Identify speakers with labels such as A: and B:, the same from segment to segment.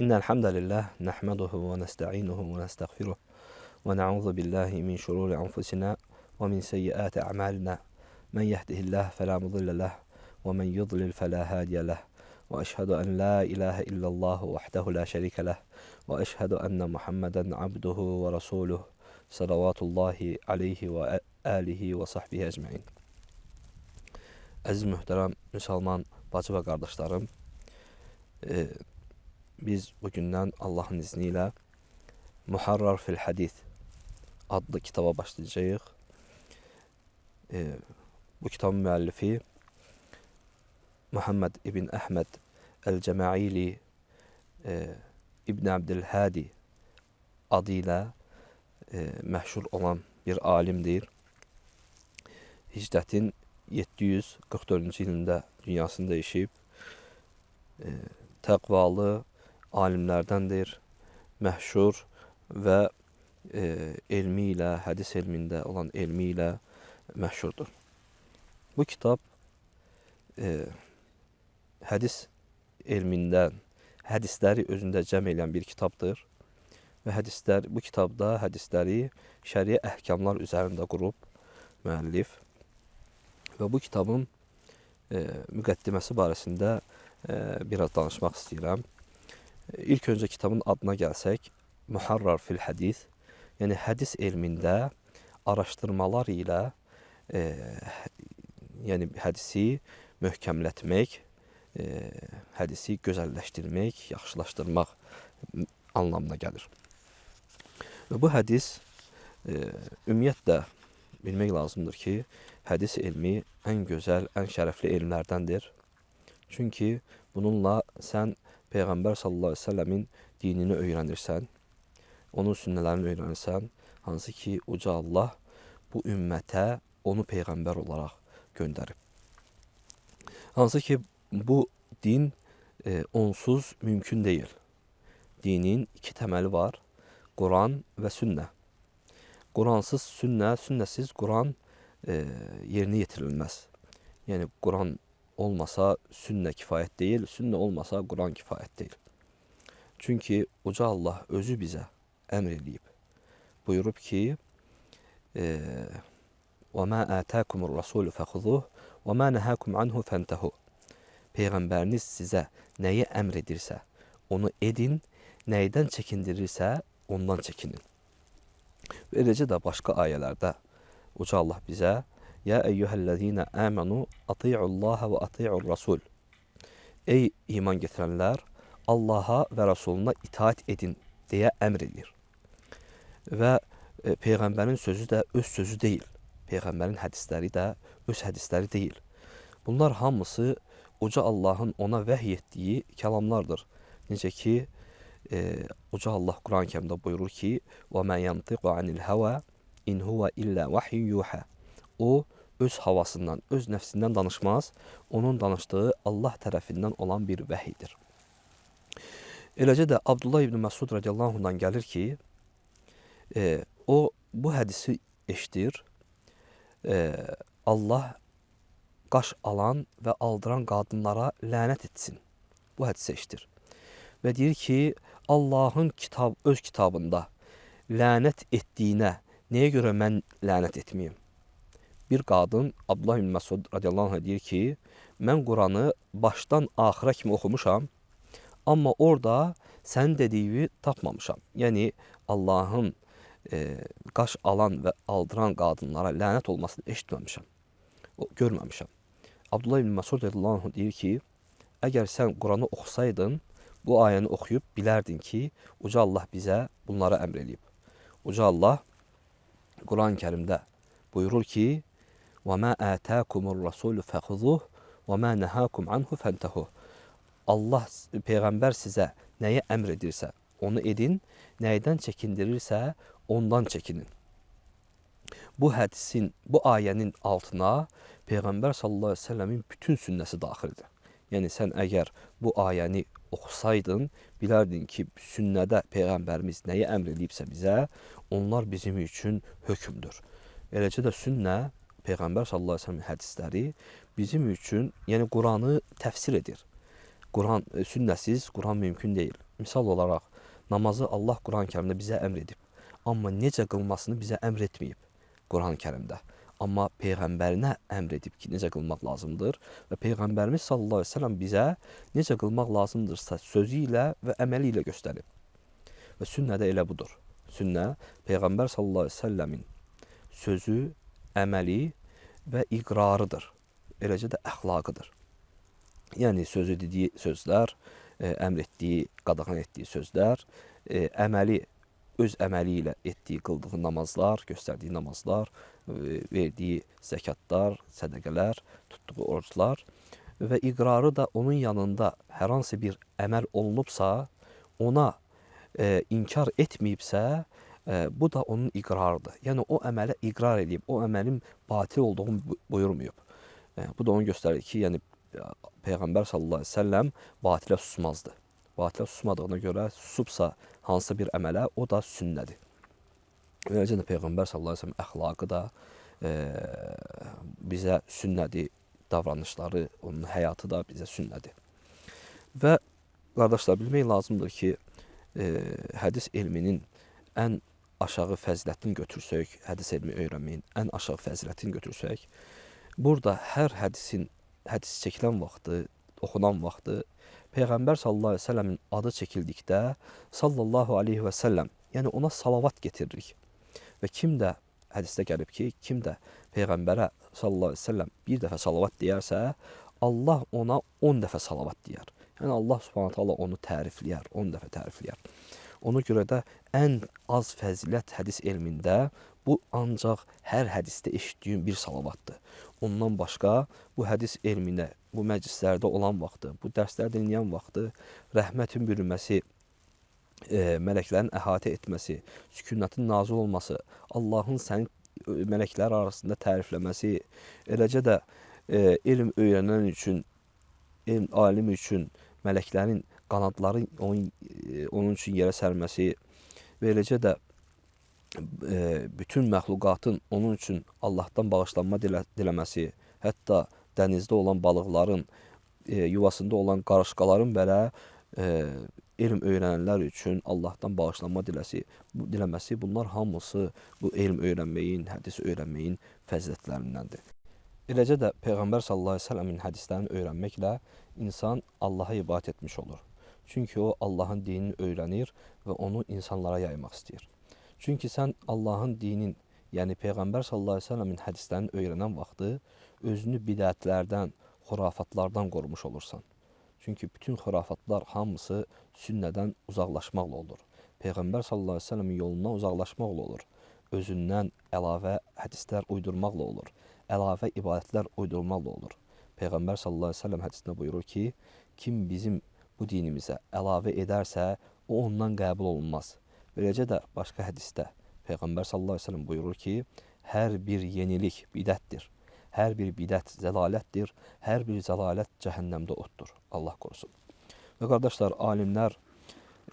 A: إن الحمد لله نحمده ونستعينه ونستغفره ونعوذ بالله من شرور أنفسنا ومن سيئات أعمالنا. من يهده الله فلا مضل له ومن يضلل فلا هادي له. وأشهد أن لا إله إلا الله وحده لا شريك له. وأشهد أن محمدا عبده ورسوله صلوات الله عليه وآله وصحبه أجمعين. Əziz bacı və qardaşlarım, e, biz bugündən Allahın izni ilə Muharrar fil Hədith adlı kitaba başlayacağıq. E, bu kitabın müəllifi Muhammed ibn Əhməd Əl-Cəmaili e, İbn Abdülhadi adı ilə e, məşhur olan bir alimdir. Hicrətin 744-cü ilində dünyasını dəyişib, e, təqvalı alimlərdəndir, məhşur və e, elmi ilə, hədis elmində olan elmi ilə məşhurdur. Bu kitab e, hədis elmindən hədisləri özündə cəm edən bir kitabdır və hədislər bu kitabda hədisləri şəriə əhkamlar üzərində qurub müəllif və bu kitabın e, müqəddiməsi barəsində e, biraz danışmaq istəyirəm. İlk öncə kitabın adına gəlsək, Muharrar fil hədis, yəni hədis elmində araşdırmalar ilə e, yəni hədisi möhkəmlətmək, e, hədisi gözəlləşdirmək, yaxşılaşdırmaq anlamına gəlir. Və bu hədis e, ümumiyyətlə bilmək lazımdır ki, hədis elmi ən gözəl, ən şərəfli elmlərdəndir. Çünki bununla sən Peyğəmbər sallallahu əleyhi və səlləmin dinini öyrənirsən, onun sünnələrini öyrənirsən, hansı ki, uca Allah bu ümmətə onu peyğəmbər olaraq göndərib. Hansı ki, bu din e, onsuz mümkün deyil. Dinin iki təməli var, Quran və sünnə. Quransız sünnə, sünnəsiz Quran e, yerinə yetirilməz. Yəni Quran olmasa sünnə kifayət deyil, sünnə olmasa Quran kifayət deyil. Çünki uca Allah özü bizə əmr eləyib. Buyurub ki: "Və mə ətəkumur rasul fəxuzuh və mə nəhəkum anhu fəntehu." Peyğəmbəriniz sizə nəyi əmr edirsə, onu edin, nəydən çəkindirirsə, ondan çəkinin. Eləcə də başqa ayələrdə Uca Allah bizə Yə eyyuhəllezine əmənu ati'ullaha və ati'ur rasul Ey iman getirənlər, Allaha və Rasuluna itaat edin deyə əmr edir. Və e, Peyğəmbərin sözü də öz sözü deyil. Peyğəmbərin hədisləri də öz hədisləri deyil. Bunlar hamısı Uca Allahın ona vəhy etdiyi kəlamlardır. Necə ki, e, Uca Allah Quran-ı Kərimdə buyurur ki: "Və mə yantiqu anil hava in huwa illə vahyun yuha." O öz havasından, öz nəfsindən danışmaz. Onun danışdığı Allah tərəfindən olan bir vəhiydir. Eləcə də Abdullah ibn Məsud radiyallahu anhdan gəlir ki, e, o bu hədisi eşidir. E, Allah qaş alan və aldıran qadınlara lənət etsin. Bu hədisi eşidir. Və deyir ki, Allahın kitab öz kitabında lənət etdiyinə nəyə görə mən lənət etməyim? Bir qadın Abdullah ibn Məsud radiyallahu anh deyir ki, mən Quranı başdan axıra kimi oxumuşam, amma orada sənin dediyini tapmamışam. Yəni Allahın e, qaş alan və aldıran qadınlara lənət olmasını eşitməmişəm. Görməmişəm. Abdullah ibn Məsud radiyallahu anh deyir ki, əgər sən Quranı oxusaydın, bu ayəni oxuyub bilərdin ki, Uca Allah bizə bunlara əmr eləyib. Uca Allah Quran-ı Kərimdə buyurur ki, وَمَا آتَاكُمُ الرَّسُولُ فَخُذُوهُ وَمَا نَهَاكُمْ عَنْهُ فَانْتَهُ Allah, Peyğəmbər sizə nəyə əmr edirsə, onu edin, nəydən çəkindirirsə, ondan çəkinin. Bu hədisin, bu ayənin altına Peyğəmbər sallallahu əleyhi və səlləmin bütün sünnəsi daxildir. Yəni sən əgər bu ayəni oxusaydın, bilərdin ki, sünnədə Peyğəmbərimiz nəyi əmr edibsə bizə, onlar bizim üçün hökmdür. Eləcə də sünnə, Peyğəmbər sallallahu əleyhi və səlləm hədisləri bizim üçün, yəni Quranı təfsir edir. Quran e, sünnəsiz Quran mümkün deyil. misal olaraq namazı Allah Quran-Kərimdə bizə əmr edib. Amma necə qılmasını bizə əmr etməyib Quran-Kərimdə. Amma peyğəmbərinə əmr edib ki, necə qılmaq lazımdır və peyğəmbərimiz sallallahu əleyhi və səlləm bizə necə qılmaq lazımdırsa sözü ilə və əməli ilə göstərib. Və sünnə də elə budur. Sünnə peyğəmbər sallallahu əleyhi və səlləmin sözü, əməli və iqrarıdır. Eləcə də əxlaqıdır. Yəni sözü dediyi sözlər, e, əmr etdiyi, qadağan etdiyi sözlər, e, əməli öz əməli ilə etdiyi, qıldığı namazlar, göstərdiyi namazlar, e, verdiyi zəkatlar, sədəqələr, tutduğu oruclar və iqrarı da onun yanında hər hansı bir əməl olunubsa, ona e, inkar etməyibsə, bu da onun iqrarıdır. Yəni o əmələ iqrar edib, o əməlin batil olduğunu buyurmayıb. Bu da onu göstərir ki, yəni Peyğəmbər sallallahu əleyhi və səlləm batilə susmazdı. Batilə susmadığına görə susubsa hansısa bir əmələ o da sünnədir. Eləcə də Peyğəmbər sallallahu əleyhi və səlləm əxlaqı da e, bizə sünnədir, davranışları, onun həyatı da bizə sünnədir. Və qardaşlar bilmək lazımdır ki, e, hədis elminin ən aşağı fəzilətini götürsək, hədis elmi öyrənməyin ən aşağı fəzilətini götürsək, burada hər hədisin hədis çəkilən vaxtı, oxunan vaxtı Peyğəmbər sallallahu əleyhi və səlləmin adı çəkildikdə sallallahu əleyhi və səlləm, yəni ona salavat getiririk. Və kim də hədisdə gəlib ki, kim də peyğəmbərə sallallahu əleyhi və səlləm bir dəfə salavat deyərsə, Allah ona 10 dəfə salavat deyər. Yəni Allah Subhanahu taala onu tərifləyər, 10 dəfə tərifləyər. Ona görə də ən az fəzilət hədis elmində bu ancaq hər hədisdə eşitdiyim bir salavatdır. Ondan başqa bu hədis elminə, bu məclislərdə olan vaxtı, bu dərslər dinləyən vaxtı rəhmətin bürünməsi, e, mələklərin əhatə etməsi, sükunətin nazil olması, Allahın səni mələklər arasında tərifləməsi, eləcə də e, elm öyrənən üçün, elm alim üçün mələklərin qanadları onun, e, onun üçün yerə sərməsi və eləcə də e, bütün məxluqatın onun üçün Allahdan bağışlanma dilə, diləməsi, hətta dənizdə olan balıqların, e, yuvasında olan qarışqaların belə e, elm öyrənənlər üçün Allahdan bağışlanma diləsi, bu, diləməsi bunlar hamısı bu elm öyrənməyin, hədis öyrənməyin fəzilətlərindəndir. Eləcə də Peyğəmbər sallallahu əleyhi və səlləmin hədislərini öyrənməklə insan Allaha ibadət etmiş olur. Çünki o Allahın dinini öyrənir və onu insanlara yaymaq istəyir. Çünki sən Allahın dinin, yəni Peyğəmbər sallallahu əleyhi və səlləmin hədislərini öyrənən vaxtı özünü bidətlərdən, xurafatlardan qorumuş olursan. Çünki bütün xurafatlar hamısı sünnədən uzaqlaşmaqla olur. Peyğəmbər sallallahu əleyhi və səlləmin yolundan uzaqlaşmaqla olur. Özündən əlavə hədislər uydurmaqla olur. Əlavə ibadətlər uydurmaqla olur. Peyğəmbər sallallahu əleyhi və səlləm hədisində buyurur ki, kim bizim bu dinimizə əlavə edərsə, o ondan qəbul olunmaz. Beləcə də başqa hədisdə Peyğəmbər sallallahu əleyhi və səlləm buyurur ki, hər bir yenilik bidətdir. Hər bir bidət zəlalətdir. Hər bir zəlalət cəhənnəmdə oddur. Allah qorusun. Və qardaşlar, alimlər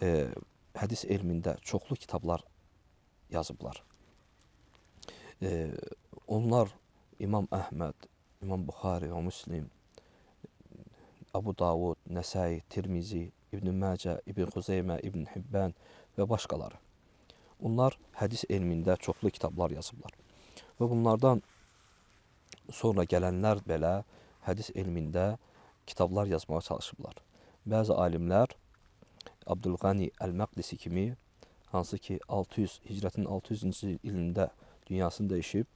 A: e, hədis elmində çoxlu kitablar yazıblar. E, onlar İmam Əhməd, İmam Buxari və Müslim, Abu Davud, Nəsai, Tirmizi, İbn Məcə, İbn Xuzeymə, İbn Hibbən və başqaları. Onlar hədis elmində çoxlu kitablar yazıblar. Və bunlardan sonra gələnlər belə hədis elmində kitablar yazmağa çalışıblar. Bəzi alimlər Abdülqani Əl-Məqdisi kimi hansı ki 600 hicrətin 600-cü ilində dünyasını dəyişib,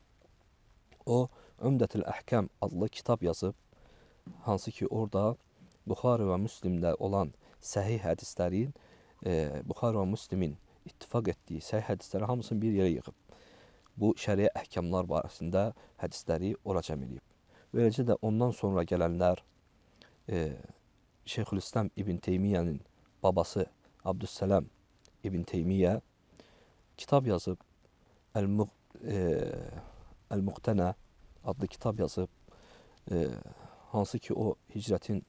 A: o Ömdətül Əhkəm adlı kitab yazıb, hansı ki orada Buxari və Müslimdə olan səhih hədislərin e, Buxar və Müslimin ittifaq etdiyi səhih hədisləri hamısını bir yerə yığıb. Bu şəriə əhkamlar barəsində hədisləri ora cəm edib. Beləcə də ondan sonra gələnlər e, Şeyxülislam İbn Teymiyyənin babası Abdüssəlam İbn Teymiyyə kitab yazıb Əl-Muqtənə e, adlı kitab yazıb e, hansı ki o hicrətin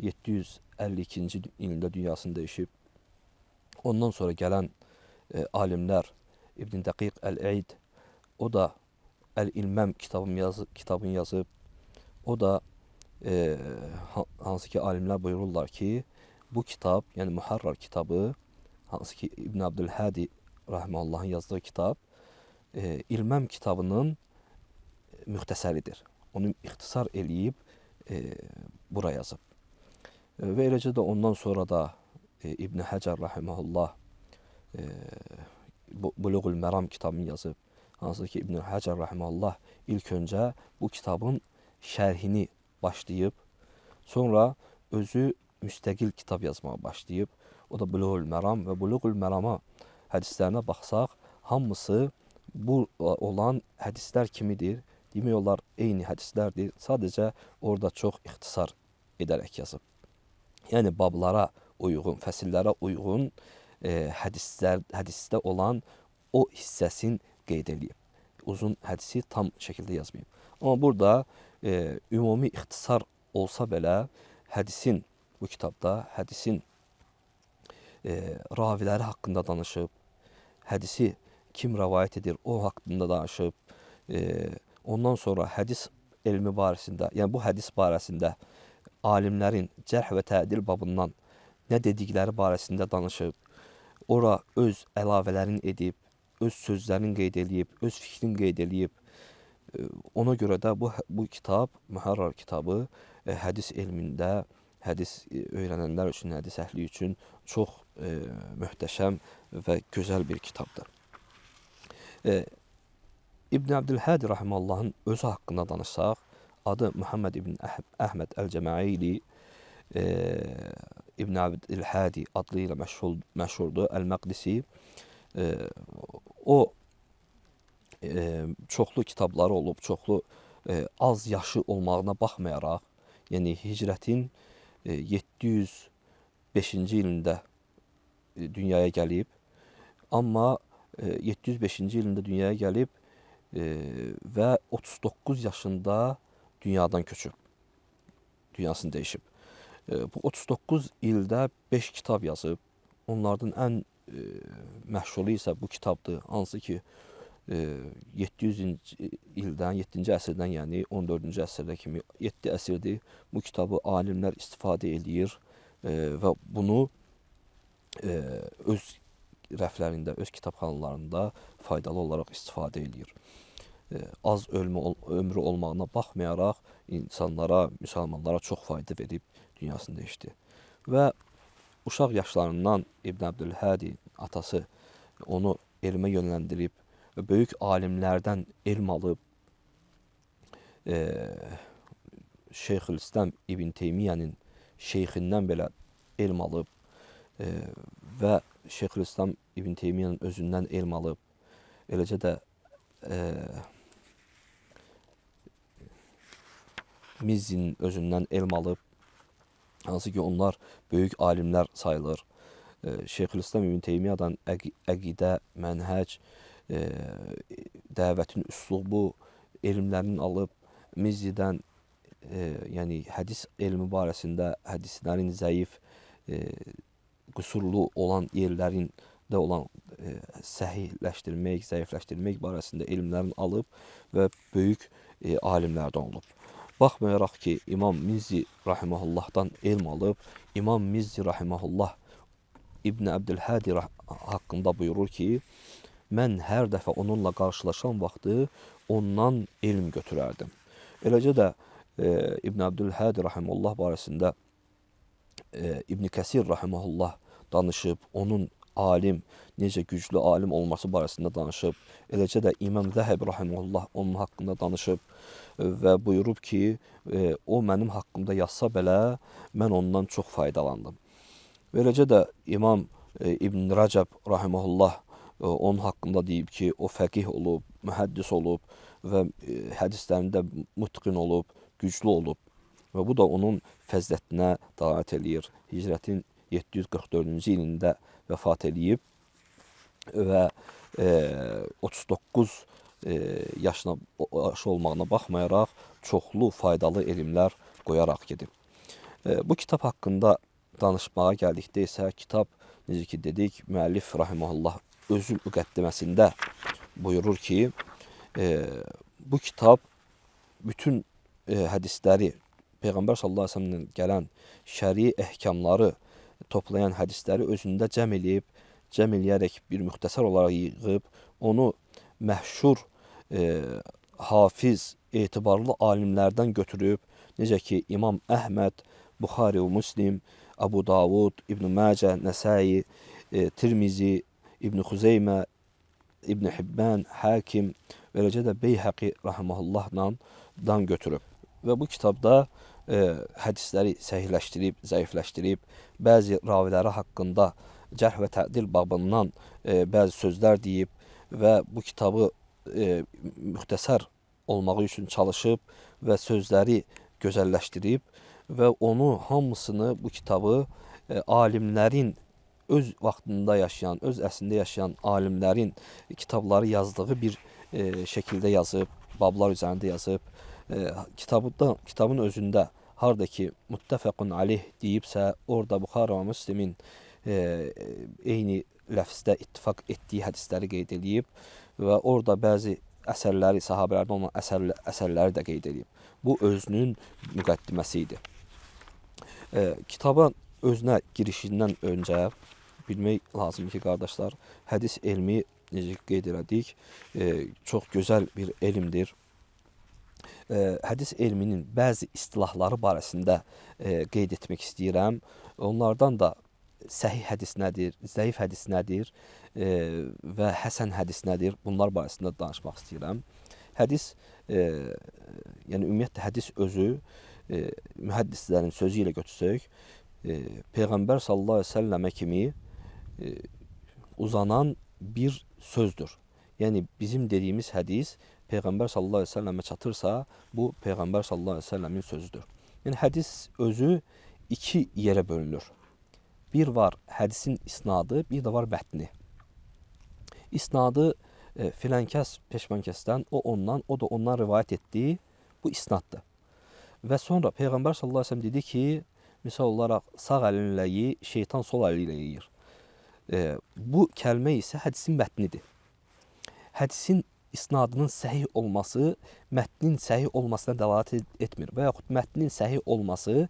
A: 752-ci ilində dünyasını dəyişib Ondan sonra gələn e, alimlər İbn Dəqiq Əl-Eid o da Əl-İlməm kitabını yazıb, kitabını yazıb. O da e, hansı ki alimlər buyururlar ki, bu kitab, yəni Muharrar kitabı, hansı ki İbn Abdülhadi rahimehullahın yazdığı kitab, e, İlməm kitabının müxtəsəridir. Onu ixtisar eləyib e, bura yazıb. E, və eləcə də ondan sonra da e, İbn Həcər rahimehullah e, Buluğul Məram kitabını yazıb. Hansı ki İbn Həcər rahimehullah ilk öncə bu kitabın şərhini başlayıb, sonra özü müstəqil kitab yazmağa başlayıb. O da Buluğul Məram və Buluğul Mərama hədislərinə baxsaq, hamısı bu olan hədislər kimidir? Demək olar eyni hədislərdir. Sadəcə orada çox ixtisar edərək yazıb. Yəni bablara uyğun, fəsillərə uyğun e, hədislər, hədisdə olan o hissəsini qeyd eləyib. Uzun hədisi tam şəkildə yazmayıb. Amma burada e, ümumi ixtisar olsa belə hədisin bu kitabda hədisin e, raviləri haqqında danışıb, hədisi kim rəvayət edir, o haqqında danışıb, e, ondan sonra hədis elmi barəsində, yəni bu hədis barəsində alimlərin cərh və tədil babından nə dedikləri barəsində danışıb, ora öz əlavələrini edib, öz sözlərini qeyd eləyib, öz fikrini qeyd eləyib. Ona görə də bu bu kitab, Mühərrar kitabı e, hədis elmində, hədis e, öyrənənlər üçün, hədis əhli üçün çox e, möhtəşəm və gözəl bir kitabdır. E, İbn Əbdülhədi rahimehullahın özü haqqında danışsaq, adı Muhammed ibn Əhməd Əl-Cəmaili e, İbn Əbdülhədi adlı ilə məşhur, məşhurdur, Əl-Məqdisi. E, o e, çoxlu kitabları olub, çoxlu e, az yaşı olmağına baxmayaraq, yəni hicrətin e, 705-ci ilində dünyaya gəlib. Amma e, 705-ci ilində dünyaya gəlib və 39 yaşında dünyadan köçüb. Dünyasını dəyişib. E, bu 39 ildə 5 kitab yazıb. Onlardan ən e, məşhuru isə bu kitabdır. Hansı ki e, 700-cü ildən, 7-ci əsrdən, yəni 14-cü əsrdə kimi 7 əsrdir bu kitabı alimlər istifadə eləyir e, və bunu e, öz rəflərində, öz kitabxanalarında faydalı olaraq istifadə eləyir az ölmü, ömrü olmağına baxmayaraq insanlara, müsəlmanlara çox fayda verib dünyasını dəyişdi. Və uşaq yaşlarından İbn Əbdülhədi atası onu elmə yönləndirib və böyük alimlərdən elm alıb e, Şeyxülislam İbn Teymiyyənin şeyxindən belə elm alıb e, və Şeyxülislam İbn Teymiyyənin özündən elm alıb. Eləcə də e, Mizzinin özündən elm alıb, hansı ki onlar böyük alimlər sayılır. E, Şeyxülislam İbn Teymiyyadan əq əqidə, mənhəc, e, dəvətin üslubu elmlərini alıb, Mizzidən e, yəni hədis elmi barəsində hədislərin zəif, e, qüsurlu olan yerlərin də olan e, səhihləşdirmək, zəifləşdirmək barəsində elmlərini alıb və böyük e, alimlərdən olub. Baxmayaraq ki, İmam Mizzi rahimehullahdan elm alıb, İmam Mizzi rahimehullah İbn Əbdülhədi haqqında buyurur ki, mən hər dəfə onunla qarşılaşan vaxtı ondan elm götürərdim. Eləcə də e, İbn Əbdülhədi rahimehullah barəsində e, İbn Kəsir rahimehullah danışıb, onun alim, necə güclü alim olması barəsində danışıb. Eləcə də İmam Zəhəb rahimehullah onun haqqında danışıb və buyurub ki, e, o mənim haqqımda yazsa belə mən ondan çox faydalandım. Beləcə də İmam e, İbn Rəcəb rahimehullah e, onun haqqında deyib ki, o fəqih olub, mühəddis olub və hədislərində mutqin olub, güclü olub. Və bu da onun fəzlətinə davet eləyir. Hicrətin 744-cü ilində vəfat eləyib və e, 39 e, yaşına yaşı olmağına baxmayaraq çoxlu faydalı elmlər qoyaraq gedib. E, bu kitab haqqında danışmağa gəldikdə isə kitab necə ki dedik, müəllif rahimehullah özü müqəddiməsində buyurur ki, e, bu kitab bütün e, hədisləri Peyğəmbər sallallahu əleyhi və səlləmdən gələn şəri ehkamları toplayan hədisləri özündə cəm eləyib, cəm eləyərək bir müxtəsər olaraq yığıb, onu məşhur e, hafiz, etibarlı alimlərdən götürüb, necə ki İmam Əhməd, Buxari və Müslim, Abu Davud, İbn Məcə, Nəsai, e, Tirmizi, İbn Xuzeymə, İbn Hibban, Hakim eləcə də Beyhəqi rahimehullahla dan götürüb. Və bu kitabda e, hədisləri səhihləşdirib, zəifləşdirib, bəzi raviləri haqqında cərh və tədil babından e, bəzi sözlər deyib və bu kitabı e, müxtəsər olmağı üçün çalışıb və sözləri gözəlləşdirib və onu hamısını bu kitabı e, alimlərin öz vaxtında yaşayan, öz əslində yaşayan alimlərin kitabları yazdığı bir e, şəkildə yazıb, bablar üzərində yazıb. E, kitabda, kitabın özündə harda ki muttəfəqun aleyh deyibsə, orada Buxara və Müslimin e, eyni ləfzdə ittifaq etdiyi hədisləri qeyd edib və orada bəzi əsərləri, sahabələrdən olan əsər, əsərləri də qeyd edib. Bu özünün müqəddiməsi idi. E, kitaba özünə girişindən öncə bilmək lazım ki, qardaşlar, hədis elmi necə qeyd elədik, e, çox gözəl bir elmdir. E, hədis elminin bəzi istilahları barəsində e, qeyd etmək istəyirəm. Onlardan da səhih hədis nədir, zəif hədis nədir e, və həsən hədis nədir? Bunlar barəsində danışmaq istəyirəm. Hədis, e, yəni ümumiyyətlə hədis özü e, mühəddislərin sözü ilə götürsək, e, Peyğəmbər sallallahu əleyhi və səlləmə kimi e, uzanan bir sözdür. Yəni bizim dediyimiz hədis Peyğəmbər sallallahu əleyhi və səlləmə çatırsa, bu Peyğəmbər sallallahu əleyhi və səlləmin sözüdür. Yəni hədis özü iki yerə bölünür. Bir var hədisin isnadı, bir də var mətni. İsnadı e, filankəs peşmankəsdən, o ondan, o da ondan rivayət etdiyi bu isnaddır. Və sonra Peyğəmbər sallallahu əleyhi və səlləm dedi ki, misal olaraq sağ əlinlə yeyi, şeytan sol əli ilə yeyir. E, bu kəlmə isə hədisin mətnidir. Hədisin isnadının səhih olması mətnin səhih olmasına dəlalət etmir və yaxud mətnin səhih olması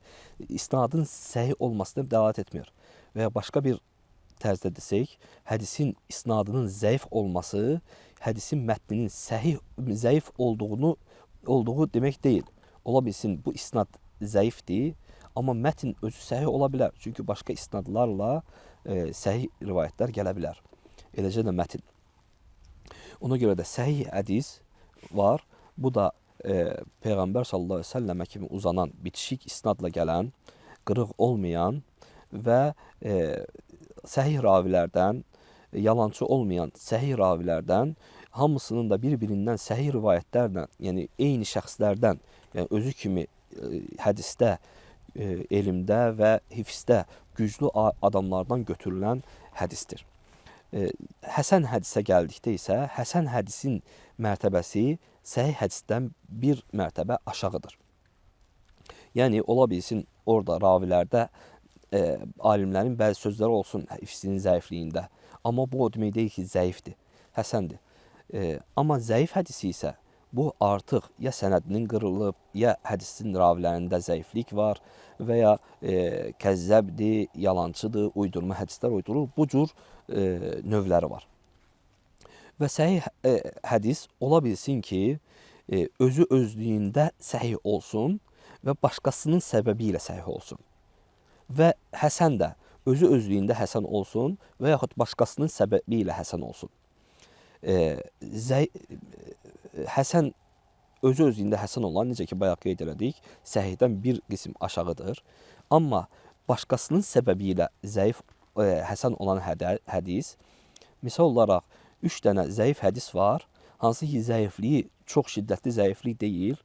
A: isnadın səhih olmasına dəlalət etmir. Və ya başqa bir tərzdə desək, hədisin isnadının zəif olması hədisin mətninin səhih zəif olduğunu olduğu demək deyil. Ola bilsin bu isnad zəifdir, amma mətn özü səhih ola bilər. Çünki başqa isnadlarla e, səhih rivayətlər gələ bilər. Eləcə də mətn. Ona görə də səhih hədis var. Bu da e, Peyğəmbər sallallahu əleyhi və səlləmə kimi uzanan, bitişik isnadla gələn, qırıq olmayan və e, səhih ravilərdən, yalançı olmayan səhih ravilərdən hamısının da bir-birindən səhih rivayətlərlə, yəni eyni şəxslərdən yəni özü kimi e, hədisdə, e, elmdə və hifzdə güclü adamlardan götürülən hədisdir. Həsən hədisə gəldikdə isə həsən hədisin mərtəbəsi səhih hədisdən bir mərtəbə aşağıdır. Yəni ola bilsin orada ravilərdə e, alimlərin bəzi sözləri olsun hifzinin zəifliyində. Amma bu o demək deyil ki, zəifdir, həsəndir. E, amma zəif hədisi isə bu artıq ya sənədinin qırılıb, ya hədisin ravilərində zəiflik var və ya e, kəzzəbdir, yalançıdır, uydurma hədislər uydurur. Bu cür e, növləri var. Və səhih e, hədis ola bilsin ki, e, özü özlüyündə səhih olsun və başqasının səbəbi ilə səhih olsun. Və həsən də özü özlüyündə həsən olsun və yaxud başqasının səbəbi ilə həsən olsun. E, zəy Həsən özü özlüyündə həsən olan, necə ki, bayaq qeyd elədik, səhihdən bir qism aşağıdır. Amma başqasının səbəbi ilə zəif e, həsən olan hədə, hədis, misal olaraq 3 dənə zəif hədis var, hansı ki, zəifliyi çox şiddətli zəiflik deyil.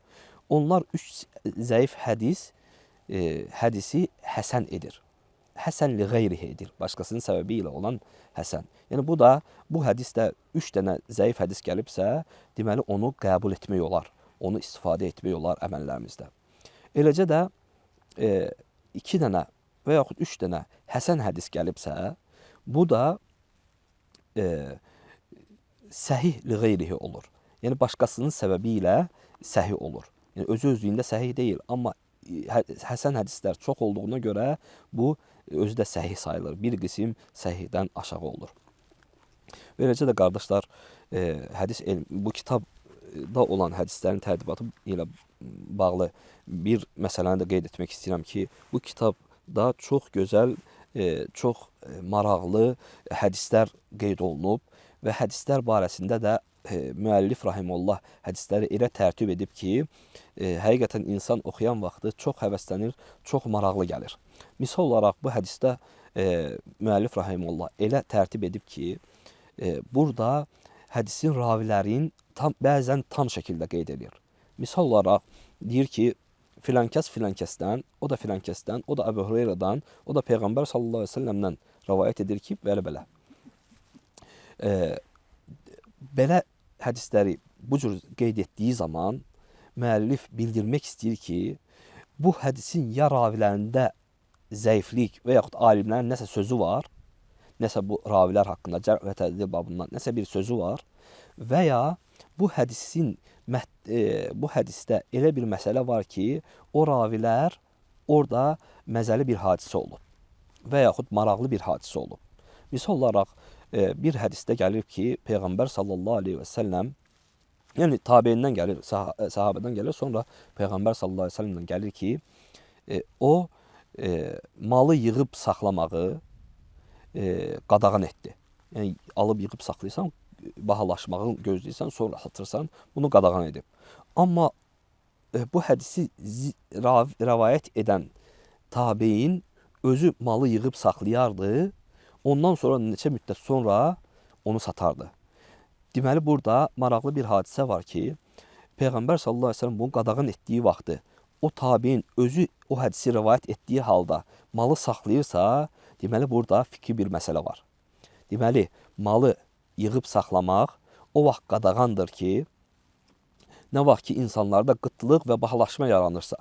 A: Onlar 3 zəif hədis e, hədisi həsən edir. Həsən li qeyrihi edir. Başqasının səbəbi ilə olan həsən. Yəni bu da bu hədisdə 3 dənə zəif hədis gəlibsə, deməli onu qəbul etmək olar. Onu istifadə etmək olar əməllərimizdə. Eləcə də 2 e, dənə və yaxud 3 dənə həsən hədis gəlibsə, bu da e, səhih li qeyrihi olur. Yəni başqasının səbəbi ilə səhih olur. Yəni özü özlüyündə səhih deyil, amma hə, həsən hədislər çox olduğuna görə bu özü də səhih sayılır. Bir qism səhihdən aşağı olur. Beləcə də qardaşlar, e, hədis elm, bu kitabda olan hədislərin tərtibatı ilə bağlı bir məsələni də qeyd etmək istəyirəm ki, bu kitabda çox gözəl, e, çox maraqlı hədislər qeyd olunub və hədislər barəsində də e, müəllif rahimullah hədisləri elə tərtib edib ki, e, həqiqətən insan oxuyan vaxtı çox həvəslənir, çox maraqlı gəlir. Misal olaraq bu hədisdə e, müəllif rahimullah elə tərtib edib ki, e, burada hədisin ravilərin tam bəzən tam şəkildə qeyd edir. Misal olaraq deyir ki, filankəs filankəsdən, o da filankəsdən, o da Əbu Hüreyrədən, o da Peyğəmbər sallallahu əleyhi və səlləmdən rivayet edir ki, belə-belə. E, belə hədisləri bu cür qeyd etdiyi zaman müəllif bildirmək istəyir ki, bu hədisin ya ravilərində zəiflik və yaxud alimlərin nəsə sözü var, nəsə bu ravilər haqqında cərh və tədil babından nəsə bir sözü var və ya bu hədisin e, bu hədisdə elə bir məsələ var ki, o ravilər orada məzəli bir hadisə olub və yaxud maraqlı bir hadisə olub. Misal olaraq e, bir hədisdə gəlir ki, Peyğəmbər sallallahu aleyhi və səlləm yəni tabeyindən gəlir, sah sahabədən gəlir, sonra Peyğəmbər sallallahu aleyhi və səlləmdən gəlir ki, e, o e, malı yığıb saxlamağı e, qadağan etdi. Yəni alıb yığıb saxlayırsan, bahalaşmağı gözləyirsən, sonra satırsan, bunu qadağan edib. Amma e, bu hədisi rəvayət edən tabeyin özü malı yığıb saxlayardı Ondan sonra neçə müddət sonra onu satardı. Deməli burada maraqlı bir hadisə var ki, Peyğəmbər sallallahu əleyhi və səlləm bunu qadağan etdiyi vaxtı o tabiin özü o hədisi rivayet etdiyi halda malı saxlayırsa, deməli burada fikri bir məsələ var. Deməli, malı yığıb saxlamaq o vaxt qadağandır ki, nə vaxt ki insanlarda qıtlıq və bahalaşma yaranırsa.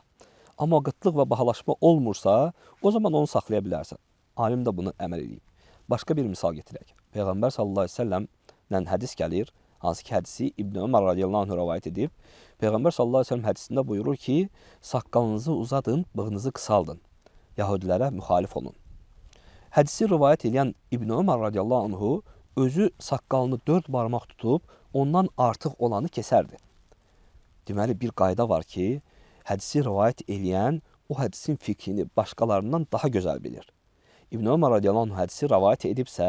A: Amma qıtlıq və bahalaşma olmursa, o zaman onu saxlaya bilərsən. Alim də bunu əməl edib. Başqa bir misal gətirək. Peyğəmbər sallallahu əleyhi və səlləmlə hədis gəlir, hansı ki hədisi İbn Ömər radiyallahu anh rivayet edib. Peyğəmbər sallallahu əleyhi və səlləm hədisində buyurur ki, saqqalınızı uzadın, bığınızı qısaldın. Yahudilərə müxalif olun. Hədisi rivayet edən İbn Ömər radiyallahu anhu özü saqqalını dörd barmaq tutub ondan artıq olanı kəsərdi. Deməli bir qayda var ki, hədisi rivayet edən o hədisin fikrini başqalarından daha gözəl bilir. İbn Ömər radiyallahu anh hədisi rəvayət edibsə,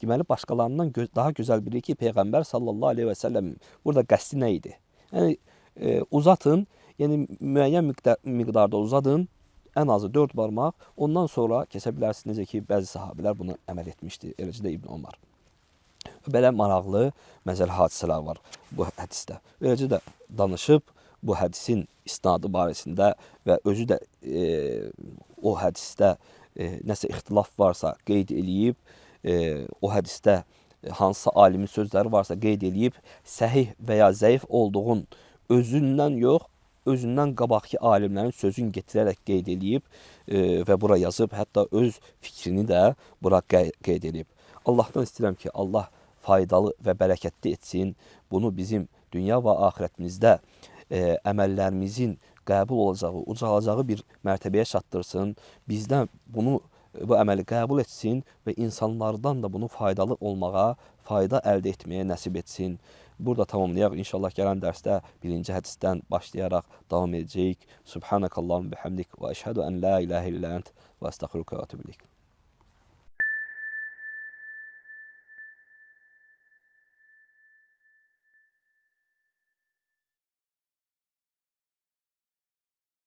A: deməli başqalarından gö daha gözəl bilir ki, Peyğəmbər sallallahu aleyhi və səlləm burada qəsdi nə idi? Yəni e, uzatın, yəni müəyyən miqdar, miqdarda uzadın, ən azı 4 barmaq, ondan sonra kəsə bilərsiniz. Necə ki, bəzi sahabelər bunu əməl etmişdi, eləcə də İbn Ömər. Belə maraqlı məzəli hadisələr var bu hədisdə. Eləcə də danışıb bu hədisin isnadı barəsində və özü də e, o hədisdə e, nəsə ixtilaf varsa qeyd eləyib, e, o hədisdə hansısa alimin sözləri varsa qeyd eləyib, səhih və ya zəif olduğun özündən yox, özündən qabaqki alimlərin sözün getirərək qeyd eləyib e, və bura yazıb, hətta öz fikrini də bura qeyd eləyib. Allahdan istəyirəm ki, Allah faydalı və bərəkətli etsin. Bunu bizim dünya və axirətimizdə e, əməllərimizin qəbul olacağı, ucalacağı bir mərtəbəyə çatdırsın. Bizdən bunu bu əməli qəbul etsin və insanlardan da bunu faydalı olmağa, fayda əldə etməyə nəsib etsin. Burada tamamlayaq. İnşallah gələn dərsdə birinci hədisdən başlayaraq davam edəcəyik. Subhanakallahumma bihamdik və əşhadu an la ilahe illə ent və əstəğfiruka və etûbü